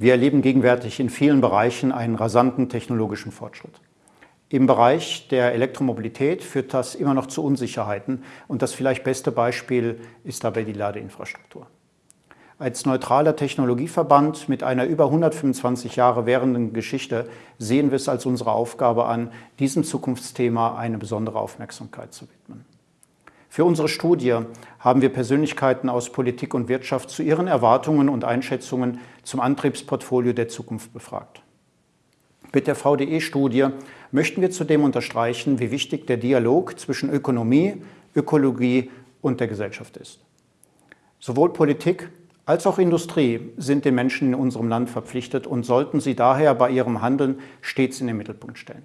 Wir erleben gegenwärtig in vielen Bereichen einen rasanten technologischen Fortschritt. Im Bereich der Elektromobilität führt das immer noch zu Unsicherheiten und das vielleicht beste Beispiel ist dabei die Ladeinfrastruktur. Als neutraler Technologieverband mit einer über 125 Jahre währenden Geschichte sehen wir es als unsere Aufgabe an, diesem Zukunftsthema eine besondere Aufmerksamkeit zu widmen. Für unsere Studie haben wir Persönlichkeiten aus Politik und Wirtschaft zu ihren Erwartungen und Einschätzungen zum Antriebsportfolio der Zukunft befragt. Mit der VDE-Studie möchten wir zudem unterstreichen, wie wichtig der Dialog zwischen Ökonomie, Ökologie und der Gesellschaft ist. Sowohl Politik als auch Industrie sind den Menschen in unserem Land verpflichtet und sollten sie daher bei ihrem Handeln stets in den Mittelpunkt stellen.